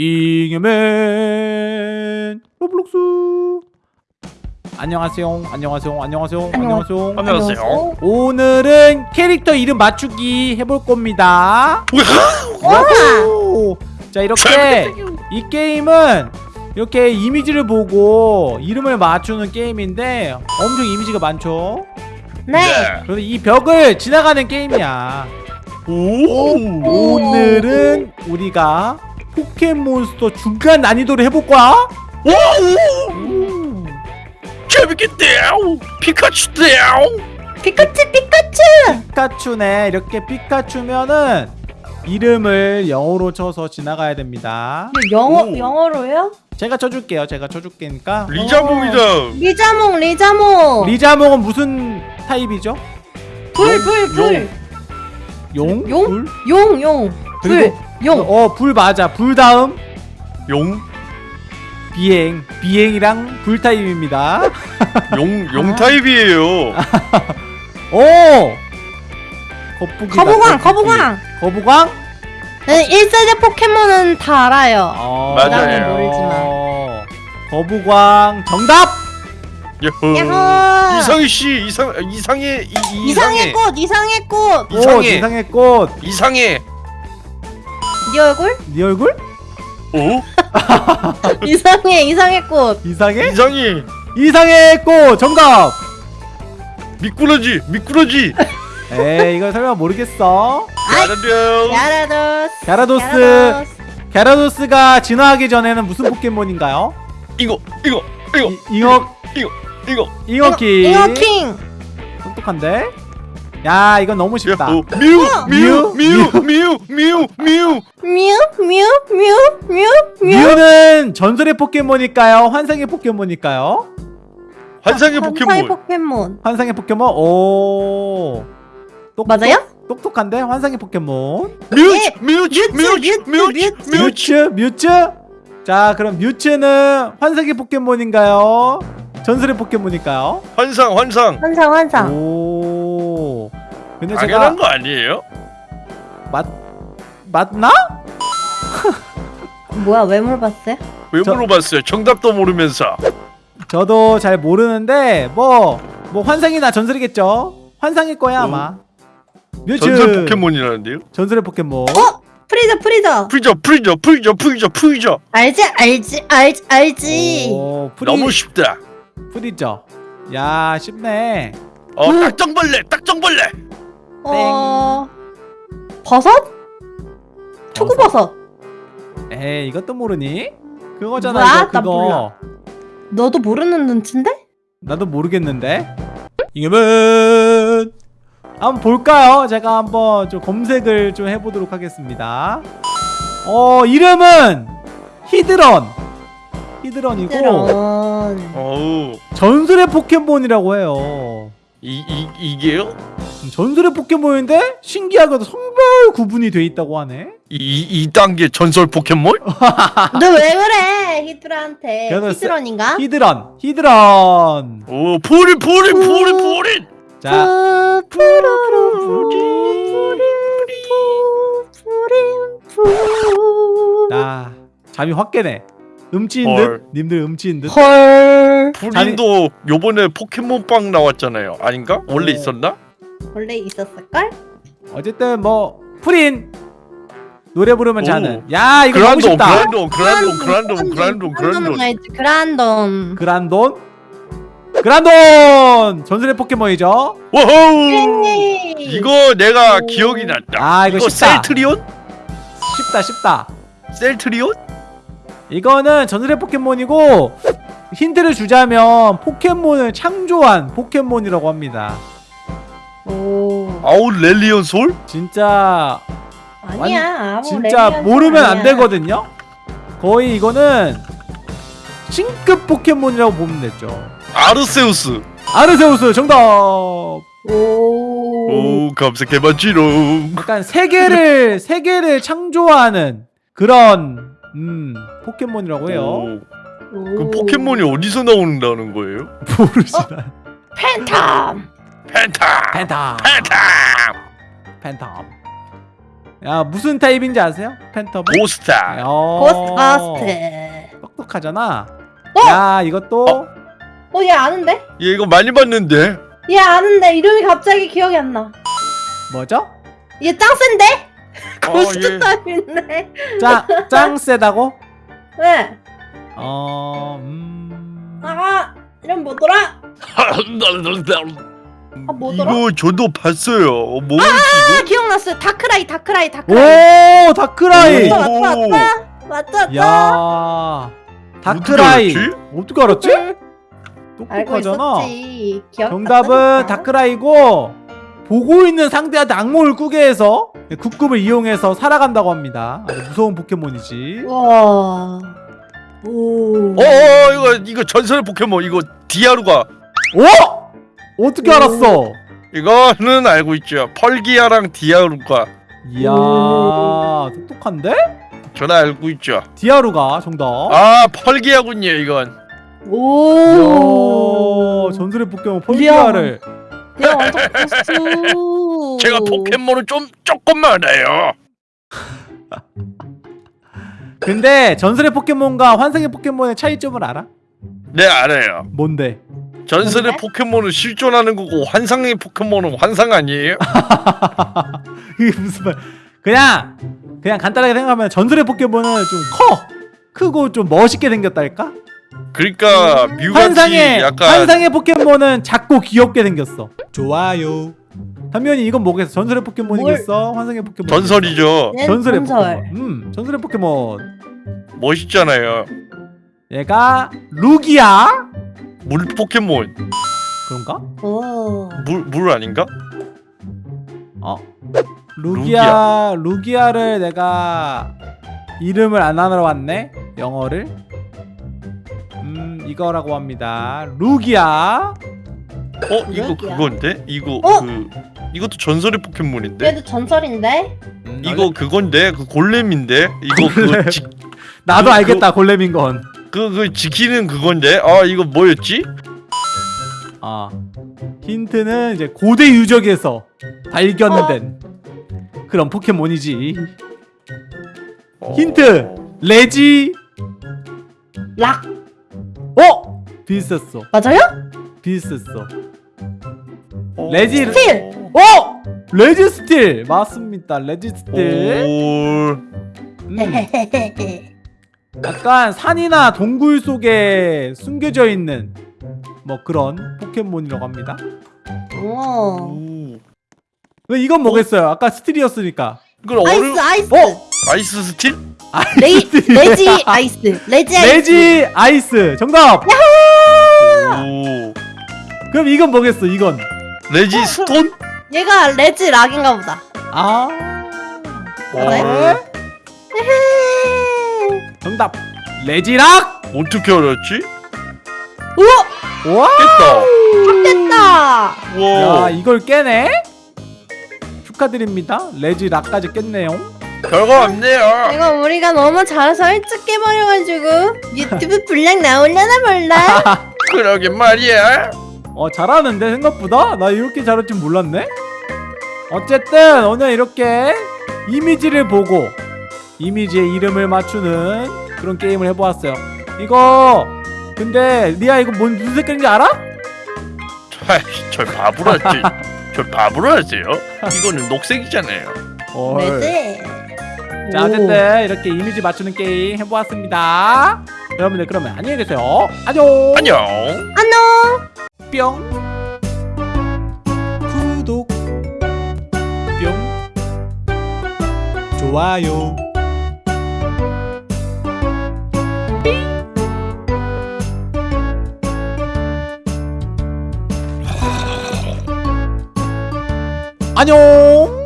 잉여맨 로블록스. 안녕하세요. 안녕하세요. 안녕하세요. 안녕하세요. 안녕하세요. 오늘은 캐릭터 이름 맞추기 해볼 겁니다. 오! 자 이렇게 이 게임은 이렇게 이미지를 보고 이름을 맞추는 게임인데 엄청 이미지가 많죠? 네. 그래서 이 벽을 지나가는 게임이야. 오. 오늘은 우리가 포켓몬스터 중간 난이도를 해볼 거야 오. 재밌겠대요. 피카츄대요. 피카츄 피카츄. 피카츄네 이렇게 피카츄면은 이름을 영어로 쳐서 지나가야 됩니다 영어 오. 영어로요? 제가 쳐줄게요 제가 쳐줄게니까 리자몽이다. 리자몽 리자몽. 리자몽은 무슨 타입이죠? 불 불 불. 용? 용? 불? 용 용. 불 그리고 용. 어, 불 맞아. 불 다음 용. 비행. 비행이랑 불 타입입니다. 용. 용 타입이에요. 오! 거북이. 거북왕 거북왕. 거북왕? 네, 1세대 포켓몬은 다 알아요. 어, 맞아요. 모르지만. 거북왕 정답! 야호. 야호. 이상희 씨 이상 이상해 이, 이, 이상의 꽃 이상의 꽃. 오, 이상해. 이상의 꽃. 이상해. 네 얼굴? 네 얼굴? 오? 이상해 이상의 꽃. 이상해? 이상해. 이상의 꽃 정답! 미꾸라지 미꾸라지. 에이, 이거 설마 모르겠어. 야라도스. 갸라도스. 야라도스. 갸라도스가 진화하기 전에는 무슨 포켓몬인가요? 이거 이거 이거 이, 잉어, 이거. 잉어키. 잉어킹. 똑똑한데? 야 이건 너무 쉽다. 미우 미우? 미우 미우 미우 미우 미우. 뮤뮤 뮤 뮤 뮤. 뮤는 전설의 포켓몬일까요? 환상의 포켓몬일까요? 환상의 환상의 포켓몬. 포켓몬. 환상의 포켓몬 오 똑똑, 맞아요? 똑똑한데 환상의 포켓몬 뮤츠 뮤츠 뮤츠, 뮤츠 뮤츠, 뮤츠 뮤츠. 뮤츠. 뮤츠 뮤츠 자 그럼 뮤츠는 환상의 포켓몬인가요? 전설의 포켓몬일까요? 환상 환상. 환상 환상. 오 근데 제가 당연한 거 아니에요? 맞 맞나? 뭐야 왜 물어봤어요? 왜 저- 물어봤어요? 정답도 모르면서. 저도 잘 모르는데 뭐뭐 환상이나 전설이겠죠? 환상일 거야 아마 뮤츠 전설 포켓몬이라는데요? 전설의 포켓몬 어? 프리저 프리저. 프리저 프리저 프리저 프리저 프리저. 알지 알지 알지 알지. 오, 프리, 너무 쉽다. 프리죠 야 쉽네 어 음. 딱정벌레 딱정벌레. 어 버섯? 초코버섯. 에이 이것도 모르니? 그거잖아 뭐야? 이거 나 그거 몰라. 너도 모르는 눈치인데? 나도 모르겠는데 이겨면 한번 볼까요? 제가 한번 좀 검색을 좀 해보도록 하겠습니다 어 이름은 히드런 히드런이고. 어우 전설의 포켓몬이라고 해요 이, 이 이게요? 음, 전설의 포켓몬인데 신기하게도 성별 구분이 돼 있다고 하네 이, 이 단계 전설 포켓몬? 너 왜 그래 히드런한테? 히드런인가? 히드런 히드런 오 푸린 푸린 푸린 음. 푸린. 자 푸린 푸린 푸린 나 잠이 확 깨네 음치인 헐. 듯 님들 음치인 듯헐 푸린도 요번에 포켓몬빵 나왔잖아요. 아닌가? 원래 오. 있었나? 원래 있었을걸? 어쨌든 뭐 푸린 노래 부르면 오. 자는 야 이거 너무 그란돈 쉽다 그란돈 그란돈 그란돈 그란돈 그란돈. 그란돈 그란돈 그란돈 전설의 포켓몬이죠 예. 이거 내가 오. 기억이 났다. 아, 이거 쉽다. 셀트리온? 쉽다 쉽다 셀트리온? 이거는 전설의 포켓몬이고 힌트를 주자면 포켓몬을 창조한 포켓몬이라고 합니다 오 아웃 렐리온 솔? 아니야 진짜 아무 진짜 모르면 안 아니야. 되거든요 거의 이거는 신급 포켓몬이라고 보면 되죠 아르세우스. 아르세우스 정답 오 오 검색해봤지롱. 약간 세계를 세계를 창조하는 그런 음 포켓몬이라고 해요. 오, 오. 그 포켓몬이 어디서 나온다는 거예요? 모르시나? 팬텀 팬타. 팬텀 팬타. 팬텀. 야 무슨 타입인지 아세요? 펜터블? 고스타. 어, 고스트바스트. 똑똑하잖아 어? 야 이것도 어, 얘 아는데? 얘 이거 많이 봤는데. 얘 아는데 이름이 갑자기 기억이 안 나. 뭐죠? 얘 짱 센데? 어, 고스트 얘. 타입인데. 짱, 짱 세다고? 왜? 어... 음... 아, 이름 뭐더라? 아, 뭐더라? 이거 저도 봤어요. 어, 뭐지 아, 이거? 기억났어요. 다크라이, 다크라이, 다크라이. 오 다크라이! 맞다, 맞다, 맞다. 맞다, 맞다. 야 다크라이 어떻게 알았지? 똑똑하잖아 정답은 다크라이고 보고 있는 상대한테 악몽을 꾸게 해서 국급을 이용해서 살아간다고 합니다 아주 무서운 포켓몬이지 와. 오. 어, 어 이거 이거 전설의 포켓몬 이거 디아루가 오! 어떻게 오. 알았어? 이거는 알고 있죠. 펄기아랑 디아루가 이야 오. 똑똑한데? 저는 알고 있죠. 디아루가 정답 아 펄기아군요 이건. 오. 이야 전설의 포켓몬 펄기아를 야, 완전 고수. 제가 포켓몬을 좀 조금만 알아요. 근데 전설의 포켓몬과 환상의 포켓몬의 차이점을 알아? 네 알아요. 뭔데? 전설의 뭔데? 포켓몬은 실존하는 거고 환상의 포켓몬은 환상 아니에요? 이게 무슨 말 그냥 그냥 간단하게 생각하면 전설의 포켓몬은 좀 커! 크고 좀 멋있게 생겼달까? 그러니까 음. 뮤같이 환상의 약간 환상의 포켓몬은 작고 귀엽게 생겼어. 좋아요. 단면이 이건 뭐겠어? 전설의 포켓몬이겠어? 환상의 포켓몬. 전설이죠. 얘는 전설의 전설. 포켓몬. 음, 전설의 포켓몬. 멋있잖아요. 얘가 루기아? 물 포켓몬. 그런가? 오. 물, 물 아닌가? 어. 루기아 루기아를 내가 이름을 안 알아 왔네. 영어를. 음, 이거라고 합니다. 루기아. 어 이거 그러게요. 그건데? 이거 어? 그 이것도 전설의 포켓몬인데? 얘도 전설인데? 음, 이거 그건데 그 골렘인데? 이거 그거 지, 나도 그- 알겠다. 골렘인 건. 그, 그 지키는 그건데? 아 이거 뭐였지? 아 힌트는 이제 고대 유적에서 발견된 그런 포켓몬이지. 어... 힌트! 레지! 락. 어? 비슷했어. 맞아요? 비슷했어. 어... 레지- 스틸! 어? 레지 스틸! 맞습니다. 레지 스틸. 오... 음, 약간 산이나 동굴 속에 숨겨져 있는 뭐 그런 포켓몬이라고 합니다 오. 이건 뭐겠어요 아까 스틸이었으니까 이걸. 아이스, 아이스. 어? 아이스 스틸? 레이, 레지 아이스. 레지 아이스. 레지 아이스 정답 오... 그럼 이건 뭐겠어 이건 레지 스톤? 얘가 레지 락인가 보다. 아 맞아요? 어... 헤헤. 정답 레지락! 어떻게 알았지? 우와! 와 깼다. 됐다! 와. 야 이걸 깨네? 축하드립니다. 레지락까지 깼네요. 별거 없네요. 이거 우리가 너무 잘해서 일찍 깨버려가지고 유튜브 분량 나올려나 몰라? 그러게 말이야. 어 잘하는데 생각보다? 나 이렇게 잘할 줄 몰랐네. 어쨌든 오늘 이렇게 이미지를 보고 이미지의 이름을 맞추는 그런 게임을 해보았어요. 이거 근데 리아 이거 뭔 무슨 색깔인지 알아? 아이씨 절 바보로 하지. 절 바보로 하세요? 이거는 녹색이잖아요. 헐. 레지. 자 어쨌든 이렇게 이미지 맞추는 게임 해보았습니다. 여러분들 그러면 안녕히 계세요. 안녕. 안녕. 안녕! 뿅. 구독. 뿅. 좋아요 안녕